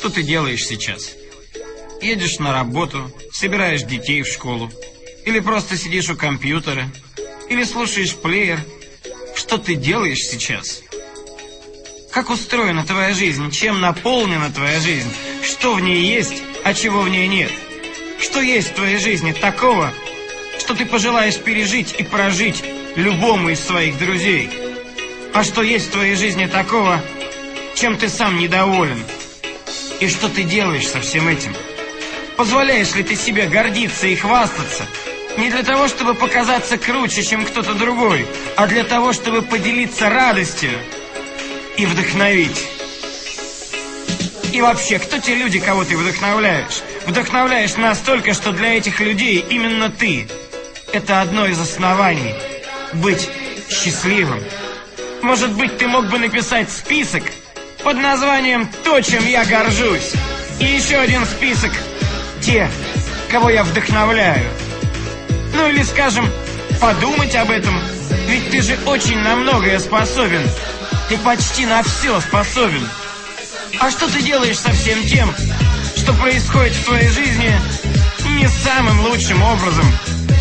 Что ты делаешь сейчас? Едешь на работу, собираешь детей в школу, или просто сидишь у компьютера, или слушаешь плеер. Что ты делаешь сейчас? Как устроена твоя жизнь? Чем наполнена твоя жизнь? Что в ней есть, а чего в ней нет? Что есть в твоей жизни такого, что ты пожелаешь пережить и прожить любому из своих друзей? А что есть в твоей жизни такого, чем ты сам недоволен? И что ты делаешь со всем этим? Позволяешь ли ты себе гордиться и хвастаться? Не для того, чтобы показаться круче, чем кто-то другой, а для того, чтобы поделиться радостью и вдохновить. И вообще, кто те люди, кого ты вдохновляешь? Вдохновляешь настолько, что для этих людей именно ты. Это одно из оснований. Быть счастливым. Может быть, ты мог бы написать список под названием «То, чем я горжусь». И еще один список «Те, кого я вдохновляю». Ну или, скажем, подумать об этом, ведь ты же очень на многое способен. Ты почти на все способен. А что ты делаешь со всем тем, что происходит в твоей жизни не самым лучшим образом?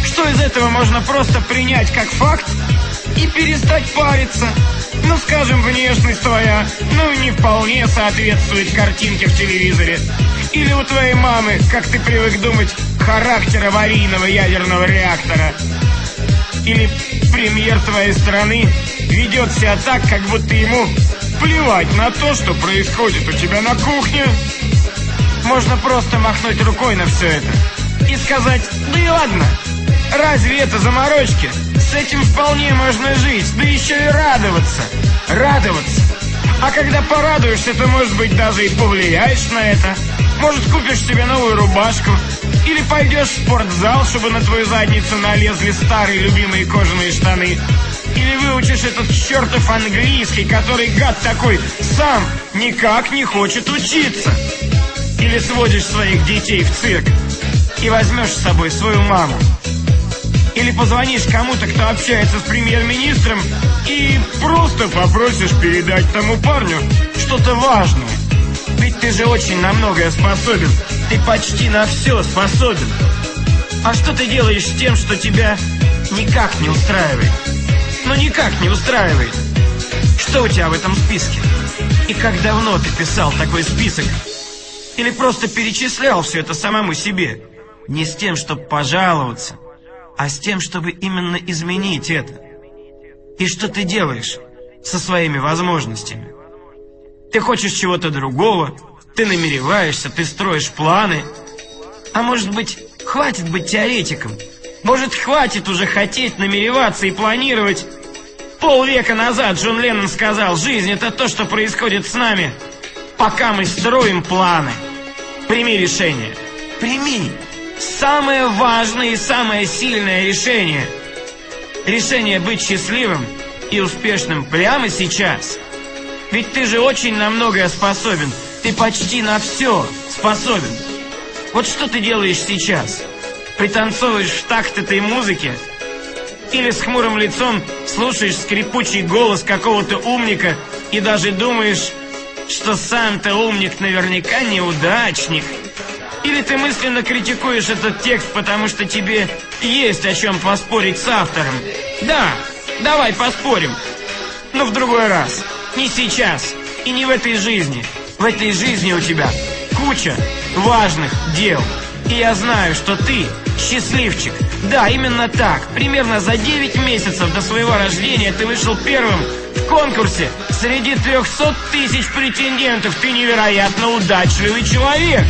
Что из этого можно просто принять как факт и перестать париться? Ну, скажем, внешность твоя, ну, не вполне соответствует картинке в телевизоре. Или у твоей мамы, как ты привык думать, характер аварийного ядерного реактора. Или премьер твоей страны ведет себя так, как будто ему плевать на то, что происходит у тебя на кухне. Можно просто махнуть рукой на все это и сказать, да и ладно, разве это заморочки? С этим вполне можно жить, да еще и радоваться. Радоваться. А когда порадуешься, то, может быть, даже и повлияешь на это. Может, купишь себе новую рубашку. Или пойдешь в спортзал, чтобы на твою задницу налезли старые любимые кожаные штаны. Или выучишь этот чертов английский, который гад такой сам никак не хочет учиться. Или сводишь своих детей в цирк и возьмешь с собой свою маму. Или позвонишь кому-то, кто общается с премьер-министром, и просто попросишь передать тому парню что-то важное. Ведь ты же очень на многое способен. Ты почти на все способен. А что ты делаешь с тем, что тебя никак не устраивает? Ну никак не устраивает. Что у тебя в этом списке? И как давно ты писал такой список? Или просто перечислял все это самому себе? Не с тем, чтобы пожаловаться, а с тем, чтобы именно изменить это. И что ты делаешь со своими возможностями? Ты хочешь чего-то другого, ты намереваешься, ты строишь планы. А может быть, хватит быть теоретиком? Может, хватит уже хотеть, намереваться и планировать? Полвека назад Джон Леннон сказал, жизнь это то, что происходит с нами, пока мы строим планы. Прими решение. Прими самое важное и самое сильное решение. Решение быть счастливым и успешным прямо сейчас. Ведь ты же очень на многое способен. Ты почти на все способен. Вот что ты делаешь сейчас? Пританцовываешь в такт этой музыки? Или с хмурым лицом слушаешь скрипучий голос какого-то умника и даже думаешь, что сам-то умник наверняка неудачник – или ты мысленно критикуешь этот текст, потому что тебе есть о чем поспорить с автором? Да, давай поспорим. Но в другой раз. Не сейчас. И не в этой жизни. В этой жизни у тебя куча важных дел. И я знаю, что ты счастливчик. Да, именно так. Примерно за 9 месяцев до своего рождения ты вышел первым в конкурсе среди 300 тысяч претендентов. Ты невероятно удачливый человек.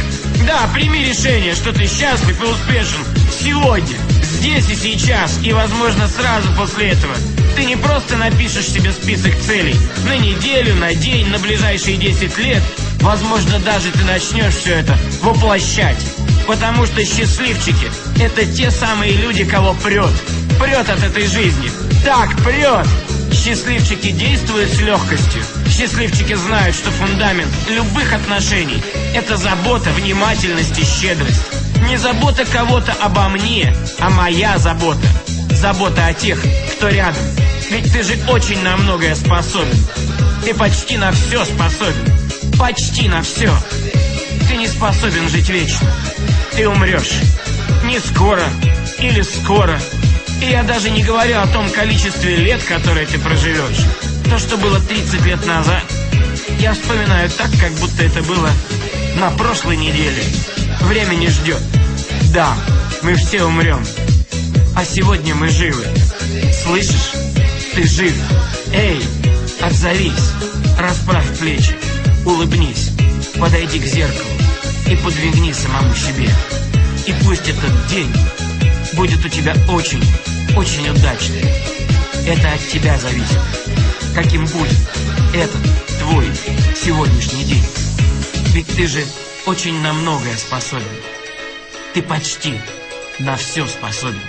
Да, прими решение, что ты счастлив и успешен сегодня, здесь и сейчас, и, возможно, сразу после этого. Ты не просто напишешь себе список целей на неделю, на день, на ближайшие 10 лет. Возможно, даже ты начнешь все это воплощать. Потому что счастливчики – это те самые люди, кого прет. Прет от этой жизни. Так, прет! Счастливчики действуют с легкостью. Счастливчики знают, что фундамент любых отношений – это забота, внимательность и щедрость. Не забота кого-то обо мне, а моя забота. Забота о тех, кто рядом. Ведь ты же очень на многое способен. Ты почти на все способен. Почти на все. Ты не способен жить вечно. Ты умрешь. Не скоро или скоро. И я даже не говорю о том количестве лет, которые ты проживешь. То, что было 30 лет назад, я вспоминаю так, как будто это было на прошлой неделе. Время не ждет. Да, мы все умрем. А сегодня мы живы. Слышишь? Ты жив. Эй, отзовись. Расправь плечи. Улыбнись. Подойди к зеркалу и подвигни самому себе. И пусть этот день будет у тебя очень, очень удачный. Это от тебя зависит. Каким будет этот твой сегодняшний день. Ведь ты же очень на многое способен. Ты почти на все способен.